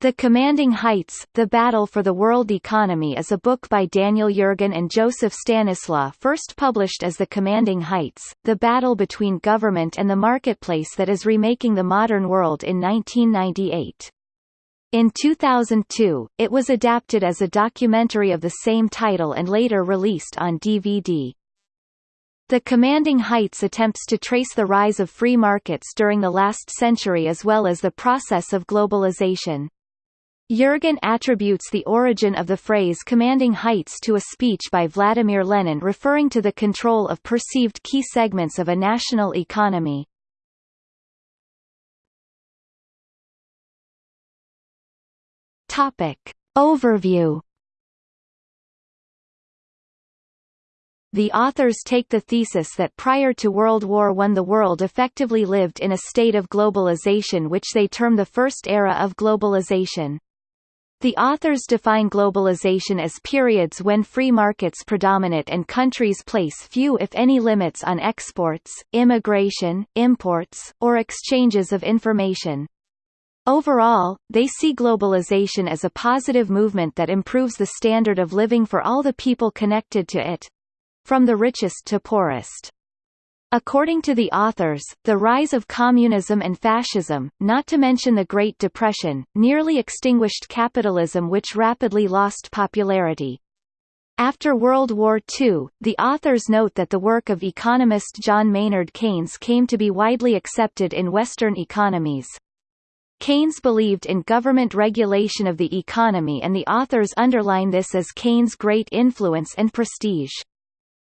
The Commanding Heights, The Battle for the World Economy is a book by Daniel Yergin and Joseph Stanislaw first published as The Commanding Heights, The Battle Between Government and the Marketplace that is remaking the modern world in 1998. In 2002, it was adapted as a documentary of the same title and later released on DVD. The Commanding Heights attempts to trace the rise of free markets during the last century as well as the process of globalization. Yergin attributes the origin of the phrase commanding heights to a speech by Vladimir Lenin referring to the control of perceived key segments of a national economy. Topic. Overview The authors take the thesis that prior to World War I the world effectively lived in a state of globalization which they term the first era of globalization. The authors define globalization as periods when free markets predominate and countries place few if any limits on exports, immigration, imports, or exchanges of information. Overall, they see globalization as a positive movement that improves the standard of living for all the people connected to it from the richest to poorest. According to the authors, the rise of communism and fascism, not to mention the Great Depression, nearly extinguished capitalism which rapidly lost popularity. After World War II, the authors note that the work of economist John Maynard Keynes came to be widely accepted in Western economies. Keynes believed in government regulation of the economy and the authors underline this as Keynes' great influence and prestige.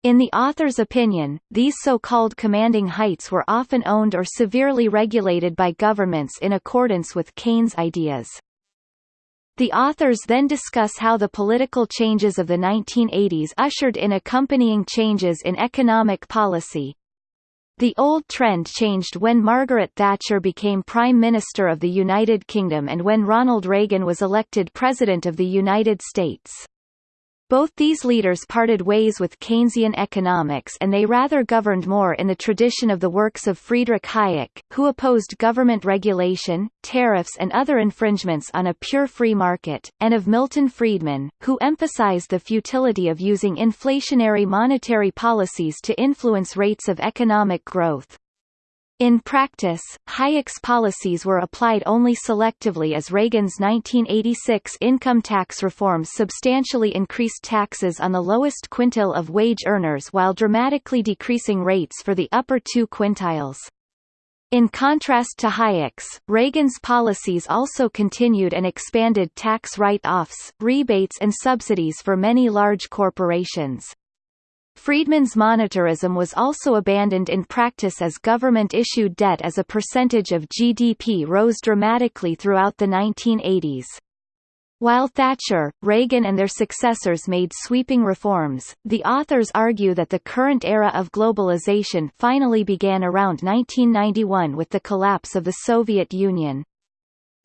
In the author's opinion, these so-called commanding heights were often owned or severely regulated by governments in accordance with Keynes' ideas. The authors then discuss how the political changes of the 1980s ushered in accompanying changes in economic policy. The old trend changed when Margaret Thatcher became Prime Minister of the United Kingdom and when Ronald Reagan was elected President of the United States. Both these leaders parted ways with Keynesian economics and they rather governed more in the tradition of the works of Friedrich Hayek, who opposed government regulation, tariffs and other infringements on a pure free market, and of Milton Friedman, who emphasized the futility of using inflationary monetary policies to influence rates of economic growth. In practice, Hayek's policies were applied only selectively as Reagan's 1986 income tax reforms substantially increased taxes on the lowest quintile of wage earners while dramatically decreasing rates for the upper two quintiles. In contrast to Hayek's, Reagan's policies also continued and expanded tax write-offs, rebates and subsidies for many large corporations. Friedman's monetarism was also abandoned in practice as government-issued debt as a percentage of GDP rose dramatically throughout the 1980s. While Thatcher, Reagan and their successors made sweeping reforms, the authors argue that the current era of globalization finally began around 1991 with the collapse of the Soviet Union.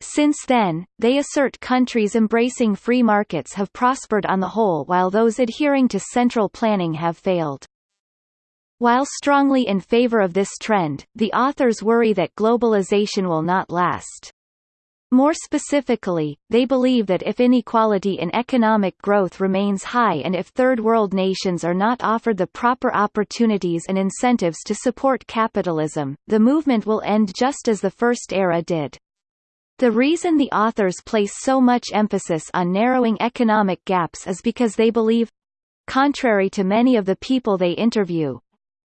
Since then, they assert countries embracing free markets have prospered on the whole while those adhering to central planning have failed. While strongly in favor of this trend, the authors worry that globalization will not last. More specifically, they believe that if inequality in economic growth remains high and if Third World nations are not offered the proper opportunities and incentives to support capitalism, the movement will end just as the First Era did. The reason the authors place so much emphasis on narrowing economic gaps is because they believe contrary to many of the people they interview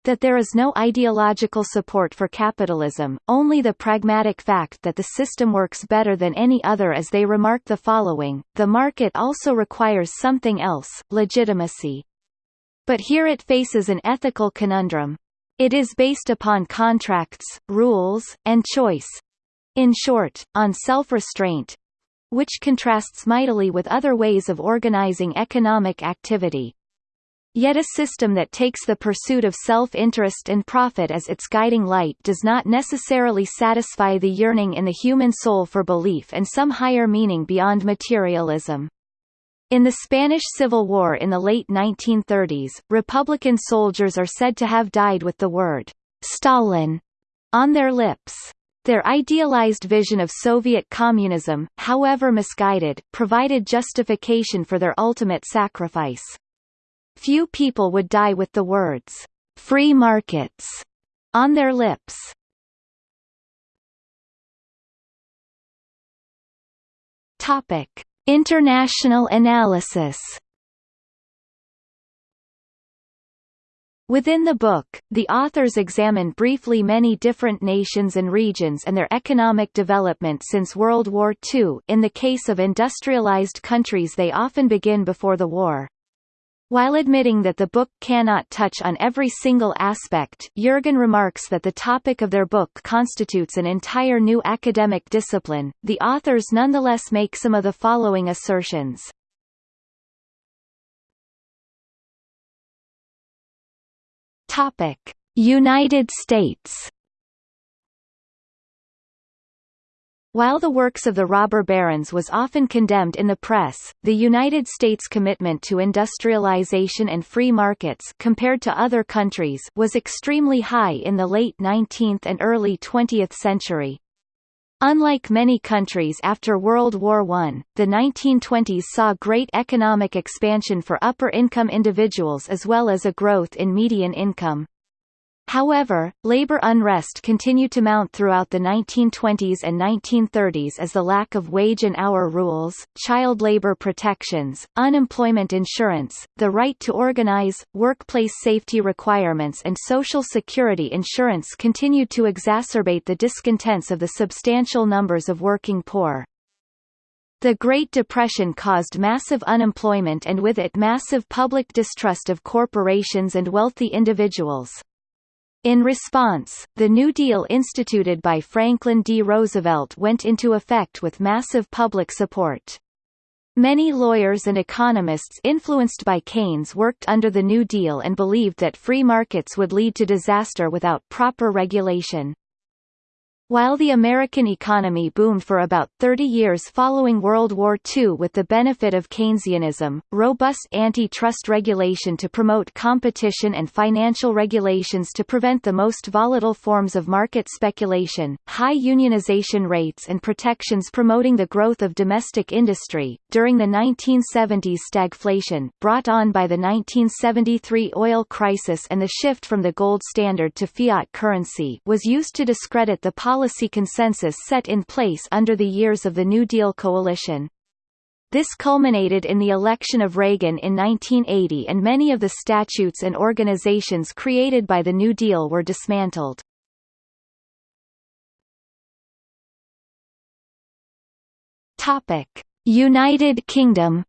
that there is no ideological support for capitalism, only the pragmatic fact that the system works better than any other as they remark the following, the market also requires something else, legitimacy. But here it faces an ethical conundrum. It is based upon contracts, rules, and choice, in short, on self-restraint, which contrasts mightily with other ways of organizing economic activity. Yet a system that takes the pursuit of self-interest and profit as its guiding light does not necessarily satisfy the yearning in the human soul for belief and some higher meaning beyond materialism. In the Spanish Civil War in the late 1930s, Republican soldiers are said to have died with the word, Stalin, on their lips. Their idealized vision of Soviet communism, however misguided, provided justification for their ultimate sacrifice. Few people would die with the words, "'free markets' on their lips. Topic. International analysis Within the book, the authors examine briefly many different nations and regions and their economic development since World War II. In the case of industrialized countries they often begin before the war. While admitting that the book cannot touch on every single aspect, Yergin remarks that the topic of their book constitutes an entire new academic discipline. The authors nonetheless make some of the following assertions. Topic: United States. While the works of the robber barons was often condemned in the press, the United States' commitment to industrialization and free markets compared to other countries was extremely high in the late 19th and early 20th century. Unlike many countries after World War I, the 1920s saw great economic expansion for upper-income individuals as well as a growth in median income. However, labor unrest continued to mount throughout the 1920s and 1930s as the lack of wage and hour rules, child labor protections, unemployment insurance, the right to organize, workplace safety requirements and social security insurance continued to exacerbate the discontents of the substantial numbers of working poor. The Great Depression caused massive unemployment and with it massive public distrust of corporations and wealthy individuals. In response, the New Deal instituted by Franklin D. Roosevelt went into effect with massive public support. Many lawyers and economists influenced by Keynes worked under the New Deal and believed that free markets would lead to disaster without proper regulation. While the American economy boomed for about 30 years following World War II with the benefit of Keynesianism, robust antitrust regulation to promote competition and financial regulations to prevent the most volatile forms of market speculation, high unionization rates and protections promoting the growth of domestic industry, during the 1970s stagflation, brought on by the 1973 oil crisis and the shift from the gold standard to fiat currency was used to discredit the policy consensus set in place under the years of the New Deal coalition. This culminated in the election of Reagan in 1980 and many of the statutes and organizations created by the New Deal were dismantled. United Kingdom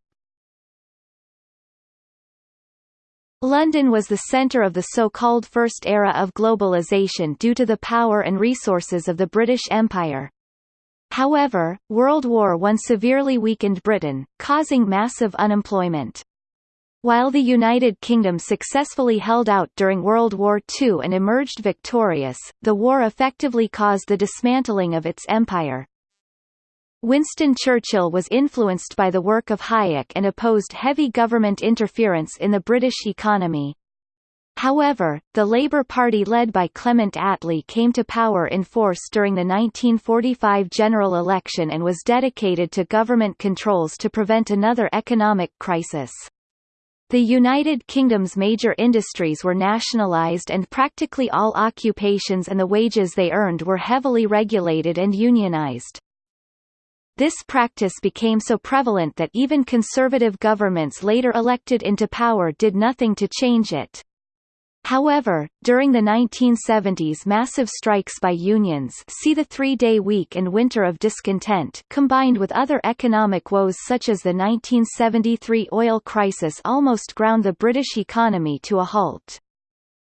London was the centre of the so-called First Era of globalization due to the power and resources of the British Empire. However, World War I severely weakened Britain, causing massive unemployment. While the United Kingdom successfully held out during World War II and emerged victorious, the war effectively caused the dismantling of its empire. Winston Churchill was influenced by the work of Hayek and opposed heavy government interference in the British economy. However, the Labour Party led by Clement Attlee came to power in force during the 1945 general election and was dedicated to government controls to prevent another economic crisis. The United Kingdom's major industries were nationalised and practically all occupations and the wages they earned were heavily regulated and unionised. This practice became so prevalent that even conservative governments later elected into power did nothing to change it. However, during the 1970s massive strikes by unions see the three-day week and winter of discontent combined with other economic woes such as the 1973 oil crisis almost ground the British economy to a halt.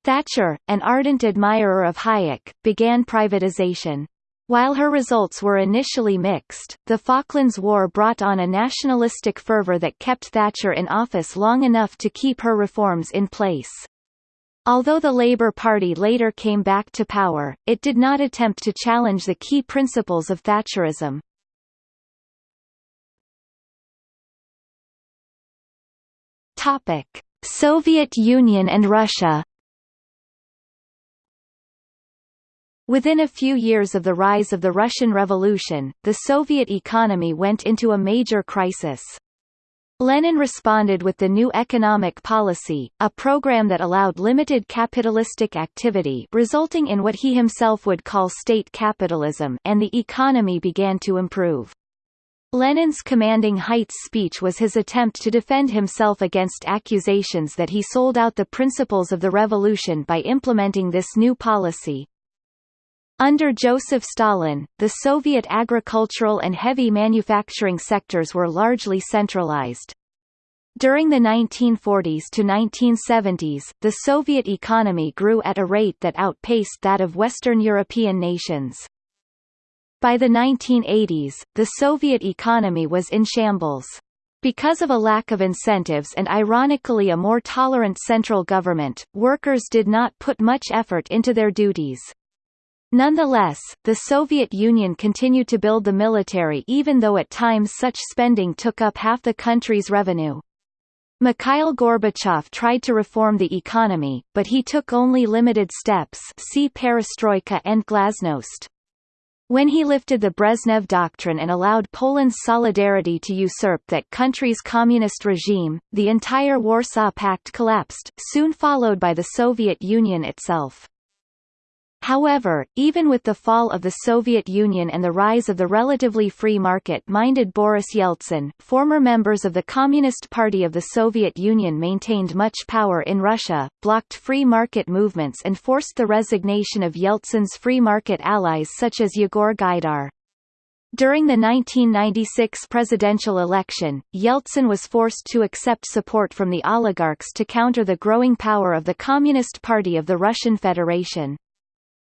Thatcher, an ardent admirer of Hayek, began privatization. While her results were initially mixed, the Falklands War brought on a nationalistic fervour that kept Thatcher in office long enough to keep her reforms in place. Although the Labour Party later came back to power, it did not attempt to challenge the key principles of Thatcherism. Topic: Soviet Union and Russia Within a few years of the rise of the Russian Revolution, the Soviet economy went into a major crisis. Lenin responded with the new economic policy, a program that allowed limited capitalistic activity resulting in what he himself would call state capitalism and the economy began to improve. Lenin's commanding heights speech was his attempt to defend himself against accusations that he sold out the principles of the revolution by implementing this new policy. Under Joseph Stalin, the Soviet agricultural and heavy manufacturing sectors were largely centralized. During the 1940s to 1970s, the Soviet economy grew at a rate that outpaced that of Western European nations. By the 1980s, the Soviet economy was in shambles. Because of a lack of incentives and ironically a more tolerant central government, workers did not put much effort into their duties. Nonetheless, the Soviet Union continued to build the military even though at times such spending took up half the country's revenue. Mikhail Gorbachev tried to reform the economy, but he took only limited steps see perestroika and glasnost. When he lifted the Brezhnev Doctrine and allowed Poland's solidarity to usurp that country's communist regime, the entire Warsaw Pact collapsed, soon followed by the Soviet Union itself. However, even with the fall of the Soviet Union and the rise of the relatively free market-minded Boris Yeltsin, former members of the Communist Party of the Soviet Union maintained much power in Russia, blocked free market movements and forced the resignation of Yeltsin's free market allies such as Yegor Gaidar. During the 1996 presidential election, Yeltsin was forced to accept support from the oligarchs to counter the growing power of the Communist Party of the Russian Federation.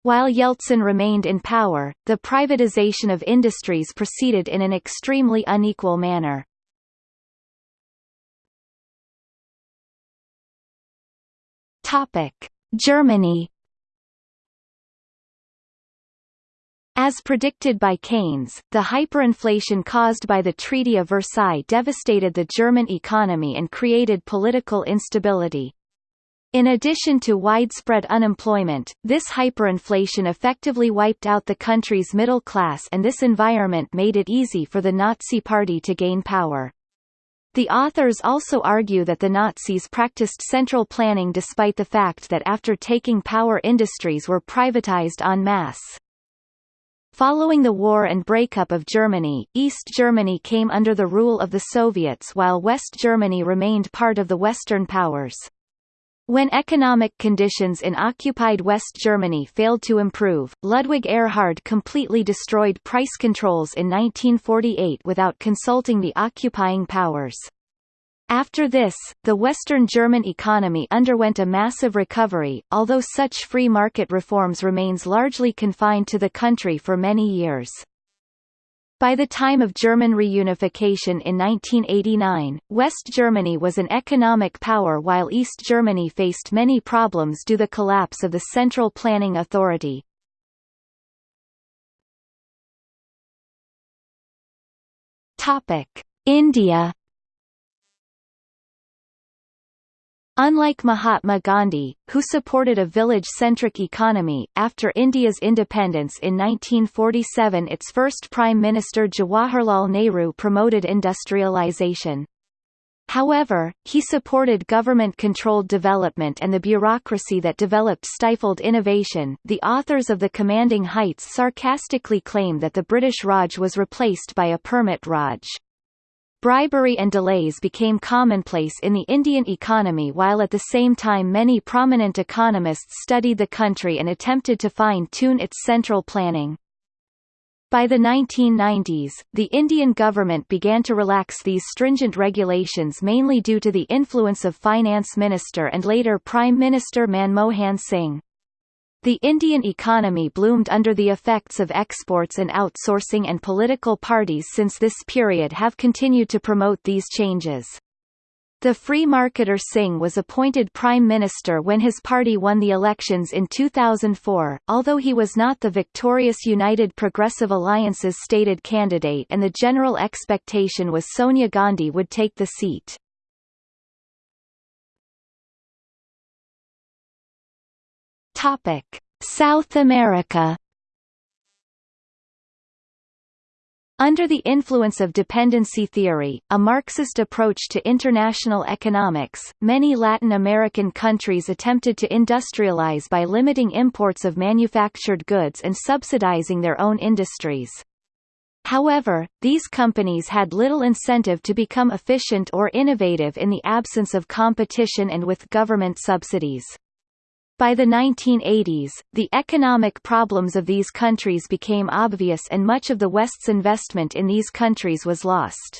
While Yeltsin remained in power, the privatization of industries proceeded in an extremely unequal manner. Germany As predicted by Keynes, the hyperinflation caused by the Treaty of Versailles devastated the German economy and created political instability. In addition to widespread unemployment, this hyperinflation effectively wiped out the country's middle class and this environment made it easy for the Nazi Party to gain power. The authors also argue that the Nazis practiced central planning despite the fact that after taking power industries were privatized en masse. Following the war and breakup of Germany, East Germany came under the rule of the Soviets while West Germany remained part of the Western powers. When economic conditions in occupied West Germany failed to improve, Ludwig Erhard completely destroyed price controls in 1948 without consulting the occupying powers. After this, the Western German economy underwent a massive recovery, although such free market reforms remains largely confined to the country for many years. By the time of German reunification in 1989, West Germany was an economic power while East Germany faced many problems due to the collapse of the Central Planning Authority. India Unlike Mahatma Gandhi, who supported a village-centric economy, after India's independence in 1947 its first Prime Minister Jawaharlal Nehru promoted industrialization. However, he supported government-controlled development and the bureaucracy that developed stifled innovation. The authors of The Commanding Heights sarcastically claim that the British Raj was replaced by a permit Raj. Bribery and delays became commonplace in the Indian economy while at the same time many prominent economists studied the country and attempted to fine-tune its central planning. By the 1990s, the Indian government began to relax these stringent regulations mainly due to the influence of Finance Minister and later Prime Minister Manmohan Singh. The Indian economy bloomed under the effects of exports and outsourcing and political parties since this period have continued to promote these changes. The free marketer Singh was appointed Prime Minister when his party won the elections in 2004, although he was not the victorious United Progressive Alliance's stated candidate and the general expectation was Sonia Gandhi would take the seat. Topic: South America. Under the influence of dependency theory, a Marxist approach to international economics, many Latin American countries attempted to industrialize by limiting imports of manufactured goods and subsidizing their own industries. However, these companies had little incentive to become efficient or innovative in the absence of competition and with government subsidies. By the 1980s, the economic problems of these countries became obvious and much of the West's investment in these countries was lost.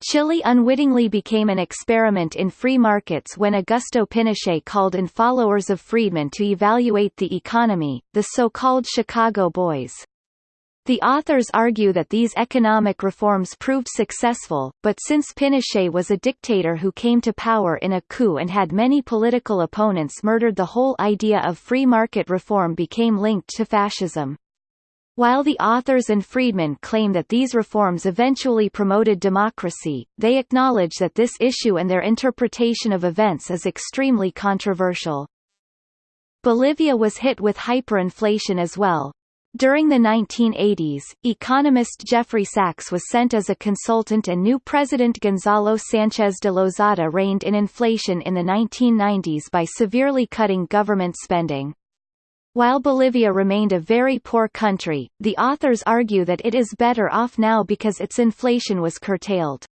Chile unwittingly became an experiment in free markets when Augusto Pinochet called in followers of Friedman to evaluate the economy, the so-called Chicago Boys. The authors argue that these economic reforms proved successful, but since Pinochet was a dictator who came to power in a coup and had many political opponents murdered the whole idea of free market reform became linked to fascism. While the authors and Friedman claim that these reforms eventually promoted democracy, they acknowledge that this issue and their interpretation of events is extremely controversial. Bolivia was hit with hyperinflation as well, during the 1980s, economist Jeffrey Sachs was sent as a consultant and new President Gonzalo Sanchez de Lozada reined in inflation in the 1990s by severely cutting government spending. While Bolivia remained a very poor country, the authors argue that it is better off now because its inflation was curtailed.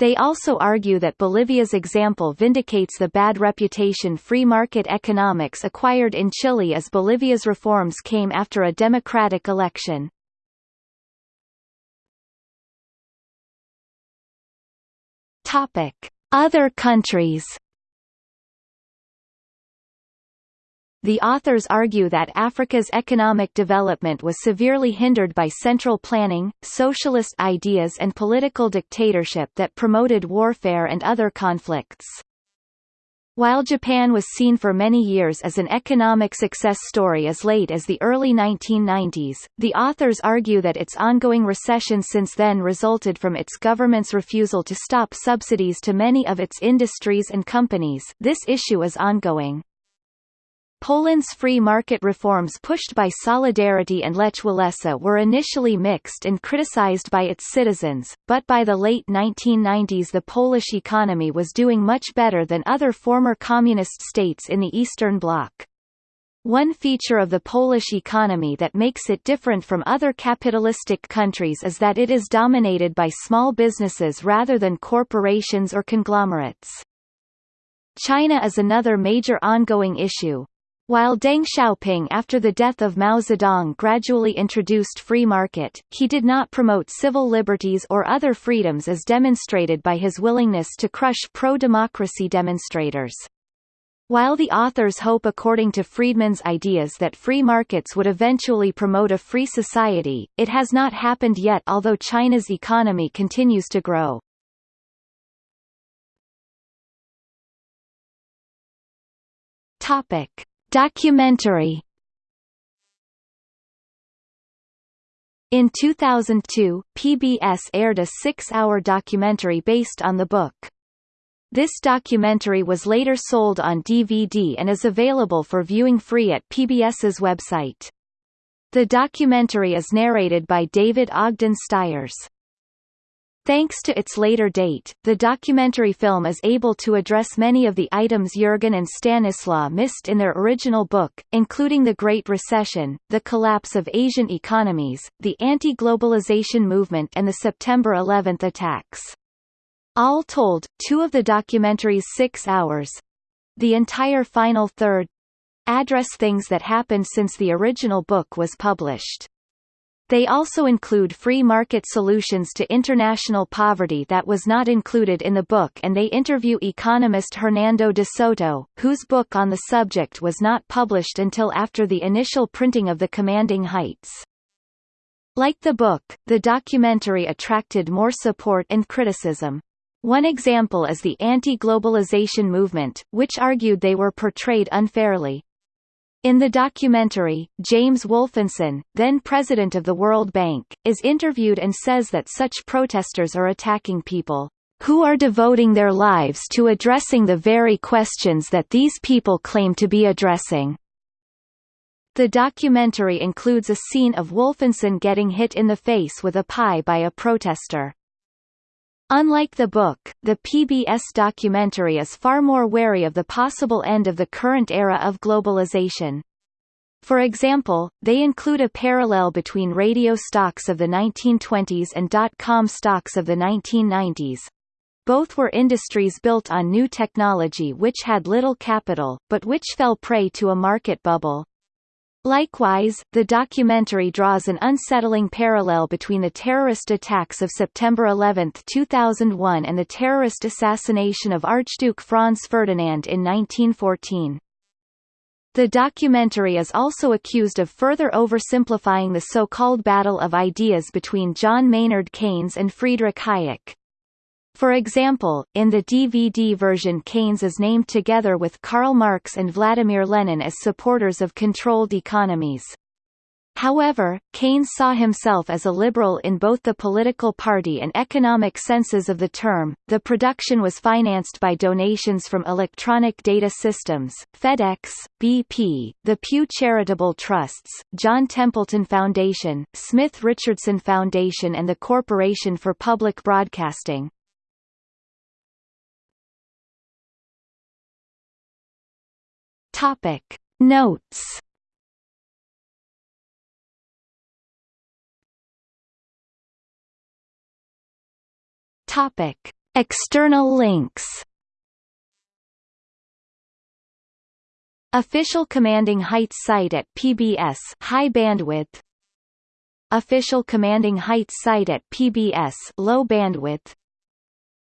They also argue that Bolivia's example vindicates the bad reputation free market economics acquired in Chile as Bolivia's reforms came after a democratic election. Other countries The authors argue that Africa's economic development was severely hindered by central planning, socialist ideas and political dictatorship that promoted warfare and other conflicts. While Japan was seen for many years as an economic success story as late as the early 1990s, the authors argue that its ongoing recession since then resulted from its government's refusal to stop subsidies to many of its industries and companies this issue is ongoing. Poland's free market reforms pushed by Solidarity and Lech Walesa were initially mixed and criticized by its citizens, but by the late 1990s the Polish economy was doing much better than other former communist states in the Eastern Bloc. One feature of the Polish economy that makes it different from other capitalistic countries is that it is dominated by small businesses rather than corporations or conglomerates. China is another major ongoing issue, while Deng Xiaoping after the death of Mao Zedong gradually introduced free market, he did not promote civil liberties or other freedoms as demonstrated by his willingness to crush pro-democracy demonstrators. While the authors hope according to Friedman's ideas that free markets would eventually promote a free society, it has not happened yet although China's economy continues to grow. Topic. Documentary In 2002, PBS aired a six-hour documentary based on the book. This documentary was later sold on DVD and is available for viewing free at PBS's website. The documentary is narrated by David Ogden Stiers. Thanks to its later date, the documentary film is able to address many of the items Yergin and Stanislaw missed in their original book, including the Great Recession, the collapse of Asian economies, the anti-globalization movement and the September 11 attacks. All told, two of the documentary's six hours—the entire final third—address things that happened since the original book was published. They also include free market solutions to international poverty that was not included in the book and they interview economist Hernando de Soto, whose book on the subject was not published until after the initial printing of The Commanding Heights. Like the book, the documentary attracted more support and criticism. One example is the anti-globalization movement, which argued they were portrayed unfairly. In the documentary, James Wolfensohn, then president of the World Bank, is interviewed and says that such protesters are attacking people who are devoting their lives to addressing the very questions that these people claim to be addressing. The documentary includes a scene of Wolfensohn getting hit in the face with a pie by a protester. Unlike the book, the PBS documentary is far more wary of the possible end of the current era of globalization. For example, they include a parallel between radio stocks of the 1920s and dot-com stocks of the 1990s. Both were industries built on new technology which had little capital, but which fell prey to a market bubble. Likewise, the documentary draws an unsettling parallel between the terrorist attacks of September 11, 2001 and the terrorist assassination of Archduke Franz Ferdinand in 1914. The documentary is also accused of further oversimplifying the so-called battle of ideas between John Maynard Keynes and Friedrich Hayek. For example, in the DVD version Keynes is named together with Karl Marx and Vladimir Lenin as supporters of controlled economies. However, Keynes saw himself as a liberal in both the political party and economic senses of the term. The production was financed by donations from Electronic Data Systems, FedEx, BP, the Pew Charitable Trusts, John Templeton Foundation, Smith Richardson Foundation, and the Corporation for Public Broadcasting. Topic. Notes. Topic. External links. Official Commanding Heights site at PBS high bandwidth. Official Commanding Heights site at PBS low bandwidth.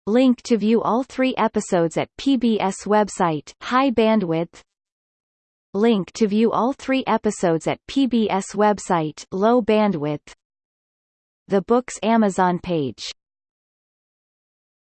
Link to view all 3 episodes at PBS website high bandwidth Link to view all three episodes at PBS website low bandwidth The book's Amazon page